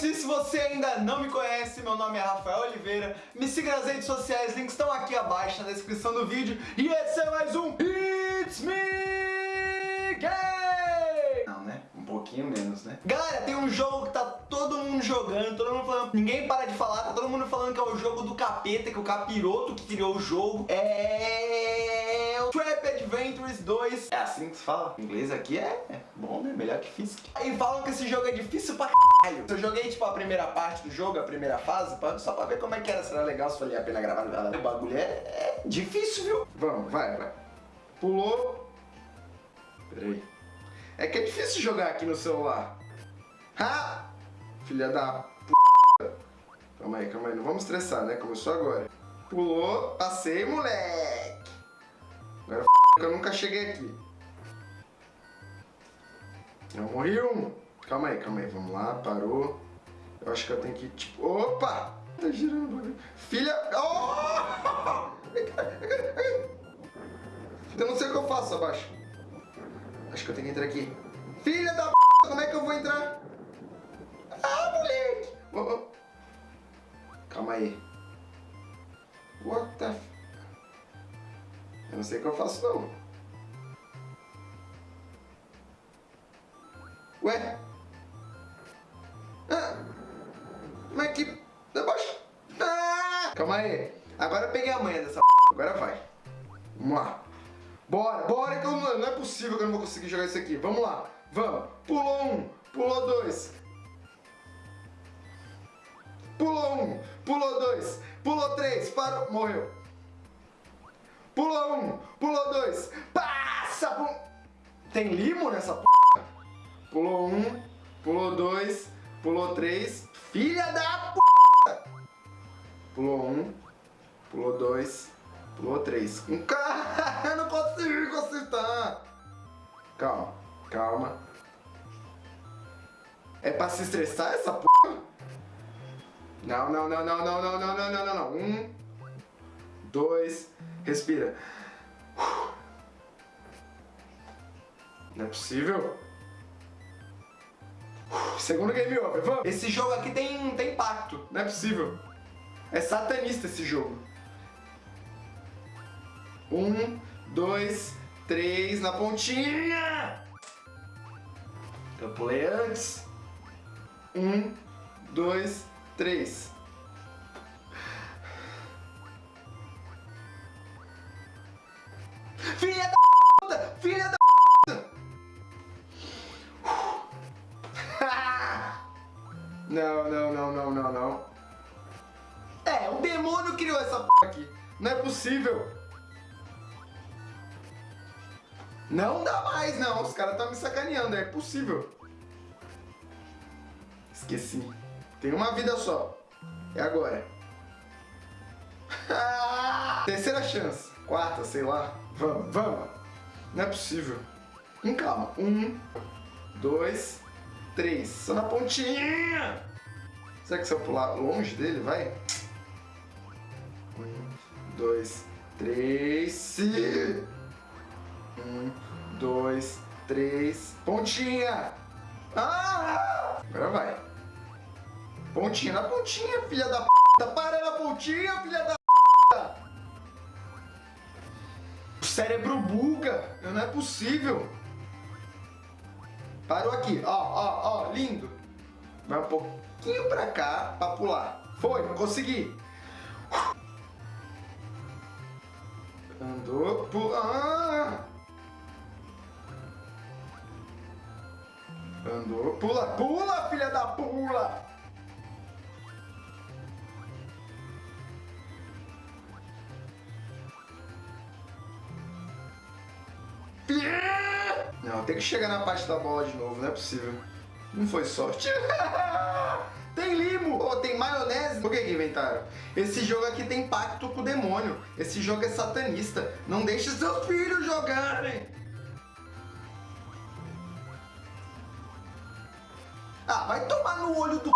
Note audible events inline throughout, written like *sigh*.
Disso, se você ainda não me conhece, meu nome é Rafael Oliveira. Me siga nas redes sociais, links estão aqui abaixo na descrição do vídeo. E esse é mais um It's Me Gay! Não, né? Um pouquinho menos, né? Galera, tem um jogo que tá todo mundo jogando, todo mundo falando, ninguém para de falar, tá todo mundo falando que é o jogo do capeta, que o capiroto que criou o jogo. É... Adventures 2. É assim que se fala. O inglês aqui é bom, né? Melhor que Fisk. E falam que esse jogo é difícil pra caralho. Eu joguei, tipo, a primeira parte do jogo, a primeira fase, só pra ver como é que era, se era legal, se valia a pena gravar. O bagulho é, é difícil, viu? Vamos, vai, vai. Pulou. Peraí. É que é difícil jogar aqui no celular. Ha! Filha da p... Calma aí, calma aí. Não vamos estressar, né? Começou agora. Pulou, passei, moleque. F... eu nunca cheguei aqui. Eu morri um. Calma aí, calma aí. Vamos lá, parou. Eu acho que eu tenho que, tipo... Opa! Tá girando. Filha... Oh! Eu não sei o que eu faço, abaixo. Acho que eu tenho que entrar aqui. Filha da p... Como é que eu vou entrar? Ah, moleque! Oh, oh. Calma aí. What the não sei o que eu faço, não. Ué? Ah, mas que... Debaixo... Ah! Calma aí. Agora eu peguei a manha dessa. Agora vai. Vamos lá. Bora, bora que eu, não é possível que eu não vou conseguir jogar isso aqui. Vamos lá. Vamos. Pulou um, pulou dois. Pulou um, pulou dois, pulou três, parou, morreu. Pulou um, pulou dois, passa, pum. Tem limo nessa p... Pulou um, pulou dois, pulou três. Filha da p... Pulou um, pulou dois, pulou três. Um cara, eu não consigo acertar. Calma, calma. É pra se estressar essa p... Não, não, não, não, não, não, não, não, não, não. Um, dois, respira. Não é possível. Segundo game over, vamos. Esse jogo aqui tem, tem impacto. Não é possível. É satanista esse jogo. Um, dois, três, na pontinha. Eu pulei antes. Um, dois, três. Filha da puta! Filha da puta! Não, não, não, não, não, não. É, o demônio criou essa p aqui. Não é possível. Não dá mais, não. Os caras estão me sacaneando. É possível. Esqueci. Tem uma vida só. É agora. *laughs* Terceira chance. Quarta, sei lá. Vamos, vamos. Não é possível. Com calma. Um, dois, três. Só na pontinha. Será que se eu pular longe dele, vai? Um, dois, três. Um, dois, três. Pontinha. Ah! Agora vai. Pontinha na pontinha, filha da p. Para na pontinha, filha da cérebro buga. Não é possível. Parou aqui. Ó, ó, ó. Lindo. Vai um pouquinho pra cá pra pular. Foi, consegui. Andou, pula. Ah! Andou, pula, pula, filha da pula! Não, tem que chegar na parte da bola de novo, não é possível. Não foi sorte. *laughs* tem limo! Oh, tem maionese! Por que que inventaram? Esse jogo aqui tem pacto com o demônio. Esse jogo é satanista. Não deixe seus filhos jogarem! Ah, vai tomar no olho do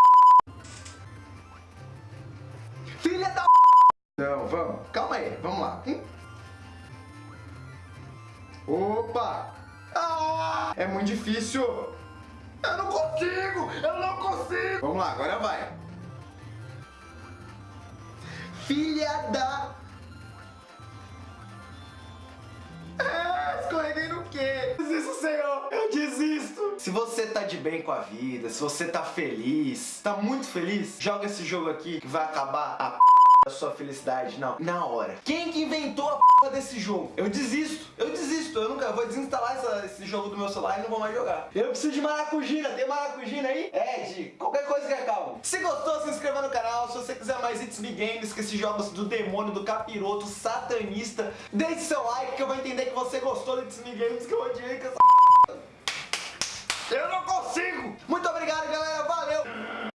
Opa! Ah, é muito difícil! Eu não consigo! Eu não consigo! Vamos lá, agora vai. Filha da... Ah, escorreguei no quê? Desisto, Senhor! Eu desisto! Se você tá de bem com a vida, se você tá feliz, tá muito feliz, joga esse jogo aqui que vai acabar a p da sua felicidade, não, na hora. Quem que inventou a p desse jogo? Eu desisto, eu desisto, eu nunca vou desinstalar essa, esse jogo do meu celular e não vou mais jogar. Eu preciso de maracujina, tem maracujina aí? É, de qualquer coisa que acalme. Se gostou, se inscreva no canal, se você quiser mais It's Me Games, que esses jogos do demônio, do capiroto, satanista, deixe seu like que eu vou entender que você gostou do It's Me Games, que eu odiei com essa p... Eu não consigo! Muito obrigado, galera, valeu!